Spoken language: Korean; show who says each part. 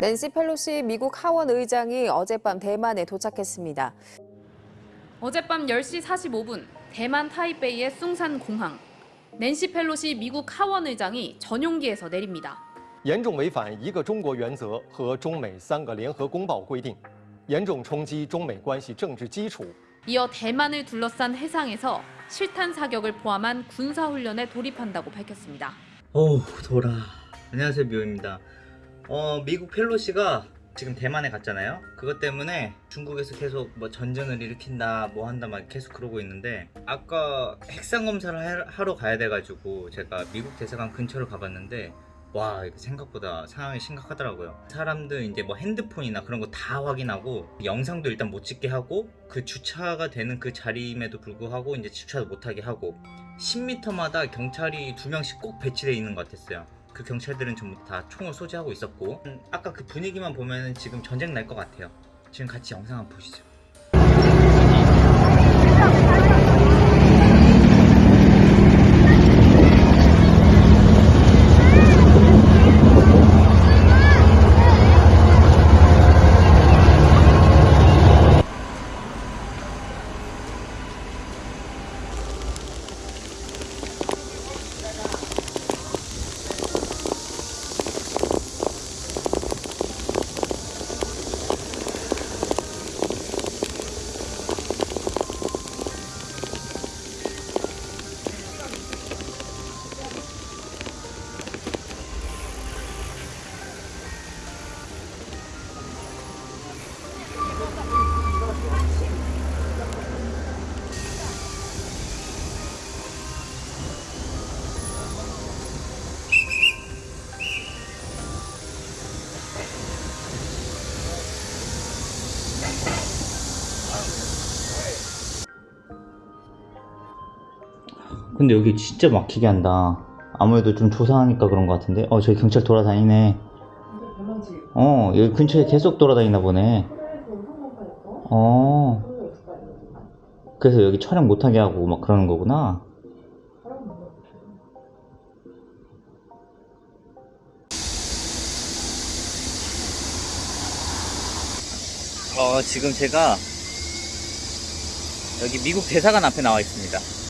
Speaker 1: 낸시 펠로시 미국 하원 의장이 어젯밤 대만에 도착했습니다.
Speaker 2: 어젯밤 10시 45분 대만 타이베이의 숭산 공항. 낸시 펠로시 미국 하원 의장이 전용기에서 내립니다.
Speaker 3: 严重违反一个中国原则和中美三个联合公报规定，严重冲击中美关系政治基础。
Speaker 2: 이어 대만을 둘러싼 해상에서 실탄 사격을 포함한 군사 훈련에 돌입한다고 밝혔습니다.
Speaker 4: 어우 돌아 안녕하세요 묘입니다 어 미국 펠로시가 지금 대만에 갔잖아요 그것 때문에 중국에서 계속 뭐 전쟁을 일으킨다 뭐 한다 막 계속 그러고 있는데 아까 핵상 검사를 하- 하러 가야 돼가지고 제가 미국 대사관 근처를 가봤는데 와 생각보다 상황이 심각하더라고요 사람들 이제 뭐 핸드폰이나 그런 거 다 확인하고 영상도 일단 못 찍게 하고 그 주차가 되는 그 자리임에도 불구하고 이제 주차도 못하게 하고 10m마다 경찰이 두 명씩 꼭 배치되어 있는 것 같았어요. 그 경찰들은 전부 다 총을 소지하고 있었고 음, 아까 그 분위기만 보면 지금 전쟁 날 것 같아요. 지금 같이 영상 한번 보시죠. 근데 여기 진짜 막히게 한다. 아무래도 좀 조사하니까 그런 것 같은데. 어, 저기 경찰 돌아다니네. 어, 여기 근처에 계속 돌아다니나 보네. 어. 그래서 여기 촬영 못하게 하고 막 그러는 거구나. 어, 지금 제가 여기 미국 대사관 앞에 나와 있습니다.